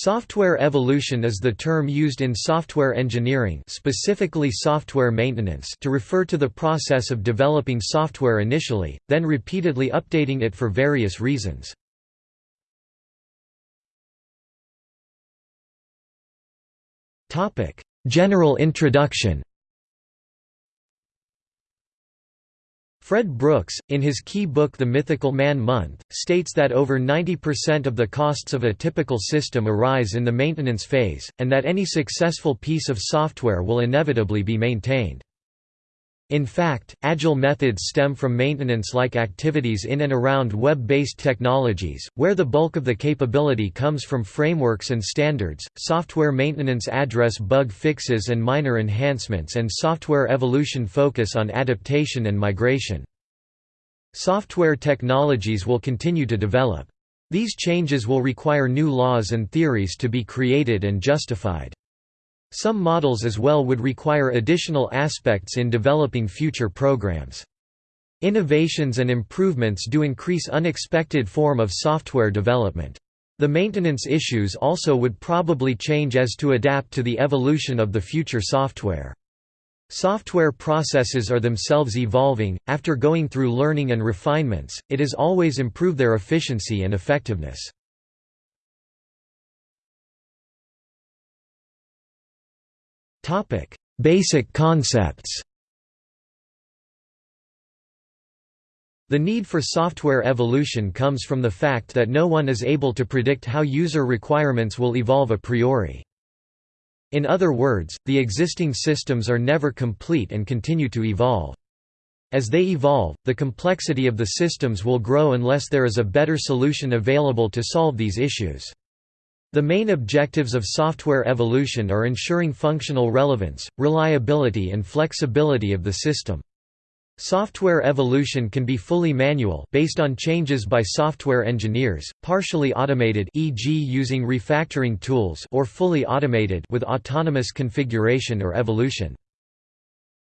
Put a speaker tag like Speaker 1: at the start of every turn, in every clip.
Speaker 1: Software evolution is the term used in software engineering specifically software maintenance to refer to the process of developing software initially, then repeatedly updating it for various reasons. General introduction Fred Brooks, in his key book The Mythical Man Month, states that over 90% of the costs of a typical system arise in the maintenance phase, and that any successful piece of software will inevitably be maintained. In fact, agile methods stem from maintenance-like activities in and around web-based technologies, where the bulk of the capability comes from frameworks and standards. Software maintenance address bug fixes and minor enhancements and software evolution focus on adaptation and migration. Software technologies will continue to develop. These changes will require new laws and theories to be created and justified. Some models as well would require additional aspects in developing future programs. Innovations and improvements do increase unexpected form of software development. The maintenance issues also would probably change as to adapt to the evolution of the future software. Software processes are themselves evolving, after going through learning and refinements, it is always improve their efficiency and effectiveness. Basic concepts The need for software evolution comes from the fact that no one is able to predict how user requirements will evolve a priori. In other words, the existing systems are never complete and continue to evolve. As they evolve, the complexity of the systems will grow unless there is a better solution available to solve these issues. The main objectives of software evolution are ensuring functional relevance, reliability and flexibility of the system. Software evolution can be fully manual based on changes by software engineers, partially automated e.g. using refactoring tools or fully automated with autonomous configuration or evolution.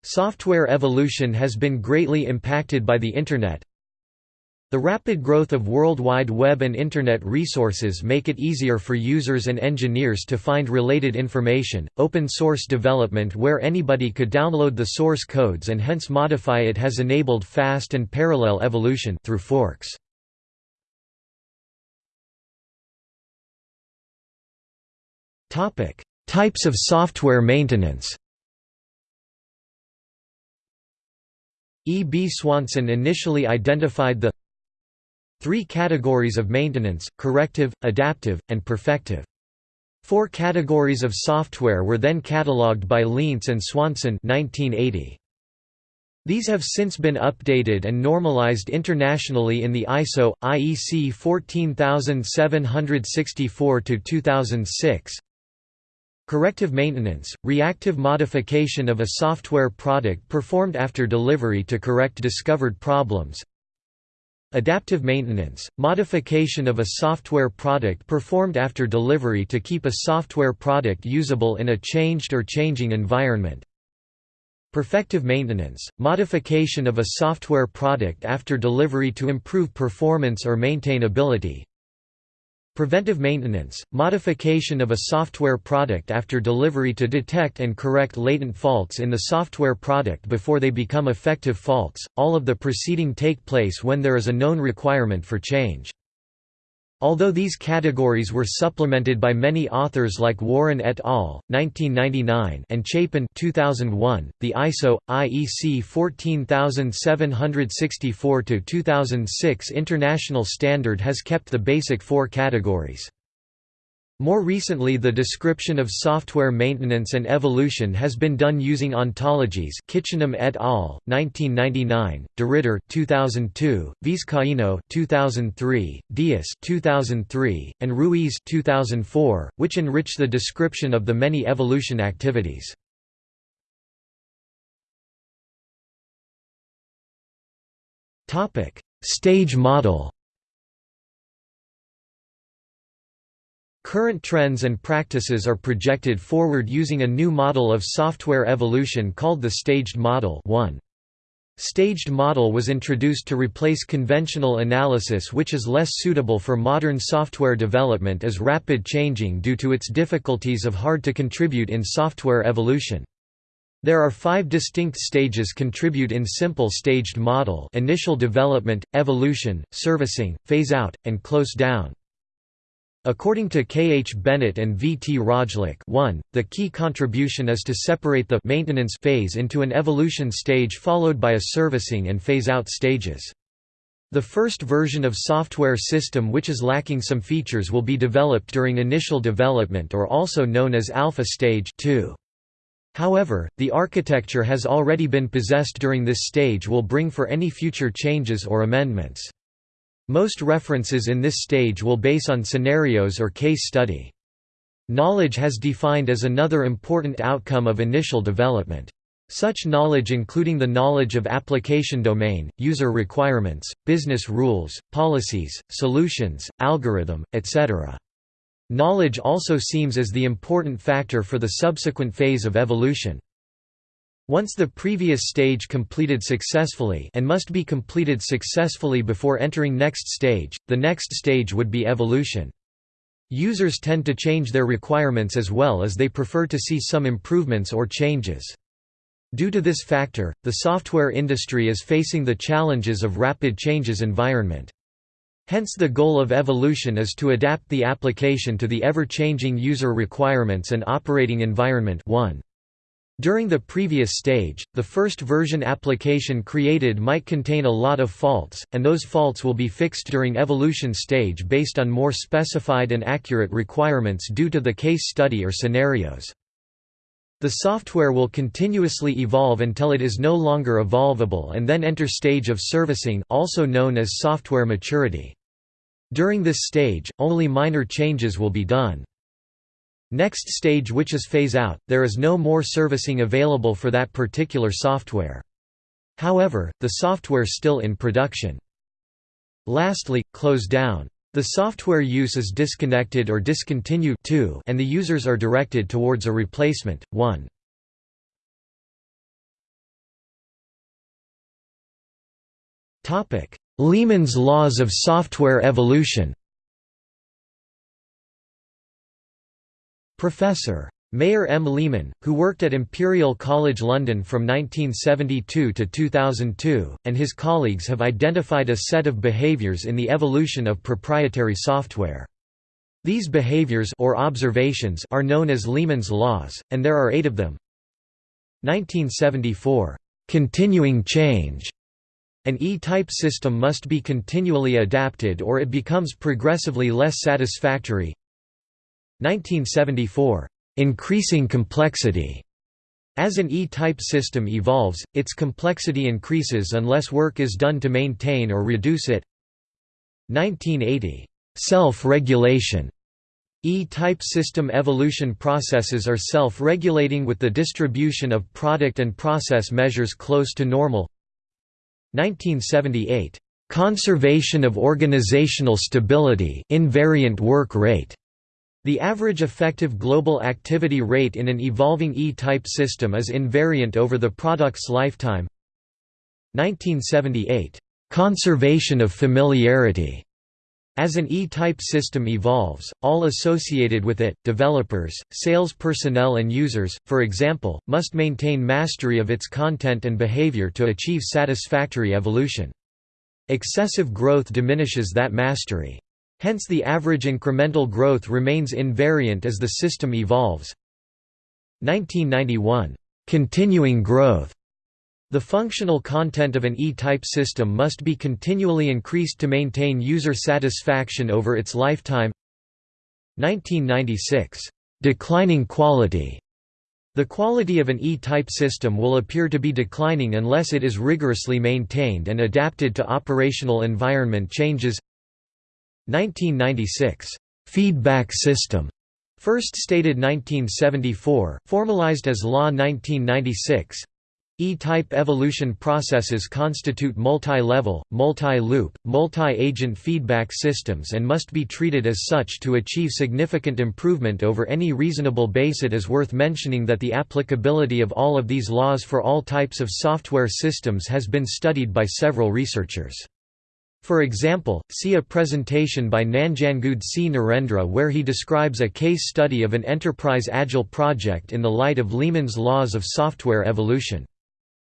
Speaker 1: Software evolution has been greatly impacted by the Internet, the rapid growth of World Wide Web and Internet resources make it easier for users and engineers to find related information. Open source development where anybody could download the source codes and hence modify it has enabled fast and parallel evolution through forks. Topic: Types of software maintenance. E. B. Swanson initially identified the Three categories of maintenance, corrective, adaptive, and perfective. Four categories of software were then catalogued by Lientz and Swanson 1980. These have since been updated and normalized internationally in the ISO IEC 14764-2006. Corrective maintenance, reactive modification of a software product performed after delivery to correct discovered problems. Adaptive maintenance, modification of a software product performed after delivery to keep a software product usable in a changed or changing environment. Perfective maintenance, modification of a software product after delivery to improve performance or maintainability. Preventive maintenance, modification of a software product after delivery to detect and correct latent faults in the software product before they become effective faults. All of the preceding take place when there is a known requirement for change. Although these categories were supplemented by many authors like Warren et al. 1999 and Chapin 2001, the ISO IEC 14764-2006 international standard has kept the basic four categories. More recently the description of software maintenance and evolution has been done using ontologies Kitchenham et al., 1999, DeRidder 2002, Vizcaino 2003, Dias 2003, and Ruiz 2004, which enrich the description of the many evolution activities. Stage model Current trends and practices are projected forward using a new model of software evolution called the staged model 1. Staged model was introduced to replace conventional analysis which is less suitable for modern software development as rapid changing due to its difficulties of hard to contribute in software evolution. There are five distinct stages contribute in simple staged model initial development, evolution, servicing, phase-out, and close-down. According to K. H. Bennett and V. T. Rajlich 1, the key contribution is to separate the maintenance phase into an evolution stage followed by a servicing and phase-out stages. The first version of software system which is lacking some features will be developed during initial development or also known as alpha stage 2. However, the architecture has already been possessed during this stage will bring for any future changes or amendments. Most references in this stage will base on scenarios or case study. Knowledge has defined as another important outcome of initial development. Such knowledge including the knowledge of application domain, user requirements, business rules, policies, solutions, algorithm, etc. Knowledge also seems as the important factor for the subsequent phase of evolution. Once the previous stage completed successfully and must be completed successfully before entering next stage, the next stage would be evolution. Users tend to change their requirements as well as they prefer to see some improvements or changes. Due to this factor, the software industry is facing the challenges of rapid changes environment. Hence the goal of evolution is to adapt the application to the ever-changing user requirements and operating environment 1. During the previous stage, the first version application created might contain a lot of faults, and those faults will be fixed during evolution stage based on more specified and accurate requirements due to the case study or scenarios. The software will continuously evolve until it is no longer evolvable and then enter stage of servicing also known as software maturity. During this stage, only minor changes will be done. Next stage which is phase out, there is no more servicing available for that particular software. However, the software still in production. Lastly, close down. The software use is disconnected or discontinued too, and the users are directed towards a replacement. 1. Lehman's laws of software evolution Professor. Meir M. Lehman, who worked at Imperial College London from 1972 to 2002, and his colleagues have identified a set of behaviours in the evolution of proprietary software. These behaviors or observations are known as Lehman's laws, and there are eight of them. 1974, "...continuing change." An E-type system must be continually adapted or it becomes progressively less satisfactory. 1974, "...increasing complexity." As an E-type system evolves, its complexity increases unless work is done to maintain or reduce it. 1980, "...self-regulation." E-type system evolution processes are self-regulating with the distribution of product and process measures close to normal. 1978, "...conservation of organizational stability invariant work rate." The average effective global activity rate in an evolving E-type system is invariant over the product's lifetime. 1978. Conservation of familiarity. As an E-type system evolves, all associated with it, developers, sales personnel and users, for example, must maintain mastery of its content and behavior to achieve satisfactory evolution. Excessive growth diminishes that mastery. Hence the average incremental growth remains invariant as the system evolves. 1991. Continuing growth. The functional content of an E-type system must be continually increased to maintain user satisfaction over its lifetime. 1996. Declining quality. The quality of an E-type system will appear to be declining unless it is rigorously maintained and adapted to operational environment changes 1996, "'Feedback System' first stated 1974, formalized as Law 1996 E-type evolution processes constitute multi-level, multi-loop, multi-agent feedback systems and must be treated as such to achieve significant improvement over any reasonable base. It is worth mentioning that the applicability of all of these laws for all types of software systems has been studied by several researchers. For example, see a presentation by Nanjangud C. Narendra where he describes a case study of an enterprise agile project in the light of Lehman's laws of software evolution.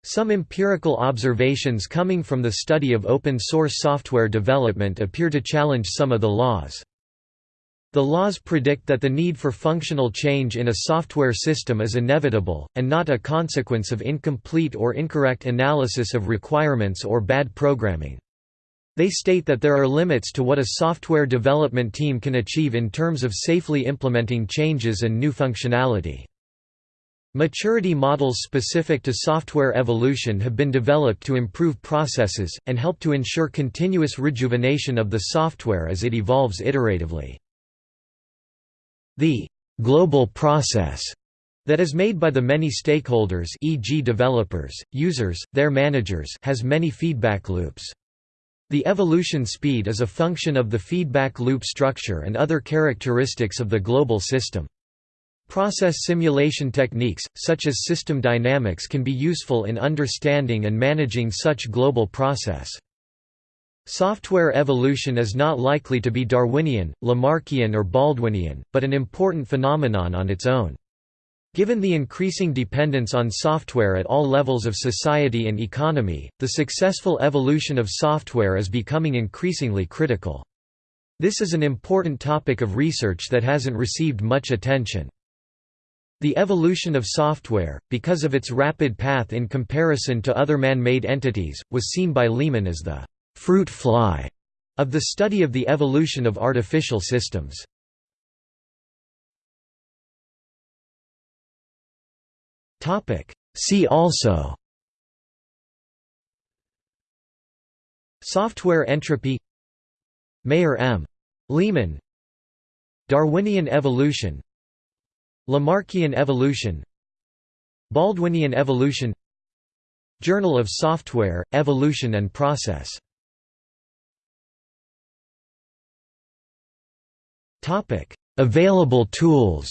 Speaker 1: Some empirical observations coming from the study of open-source software development appear to challenge some of the laws. The laws predict that the need for functional change in a software system is inevitable, and not a consequence of incomplete or incorrect analysis of requirements or bad programming. They state that there are limits to what a software development team can achieve in terms of safely implementing changes and new functionality. Maturity models specific to software evolution have been developed to improve processes, and help to ensure continuous rejuvenation of the software as it evolves iteratively. The «global process» that is made by the many stakeholders e.g. developers, users, their managers has many feedback loops. The evolution speed is a function of the feedback loop structure and other characteristics of the global system. Process simulation techniques, such as system dynamics can be useful in understanding and managing such global process. Software evolution is not likely to be Darwinian, Lamarckian or Baldwinian, but an important phenomenon on its own. Given the increasing dependence on software at all levels of society and economy, the successful evolution of software is becoming increasingly critical. This is an important topic of research that hasn't received much attention. The evolution of software, because of its rapid path in comparison to other man-made entities, was seen by Lehman as the «fruit fly» of the study of the evolution of artificial systems. See also Software entropy Meir M. Lehman. Darwinian evolution Lamarckian evolution Baldwinian evolution Journal of Software, Evolution and Process. Available tools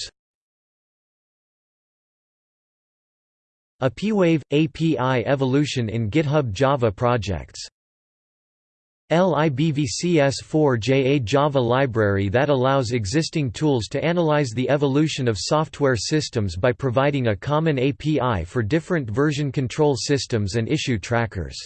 Speaker 1: APIwave – API evolution in GitHub Java projects libvcs4j a Java library that allows existing tools to analyze the evolution of software systems by providing a common API for different version control systems and issue trackers.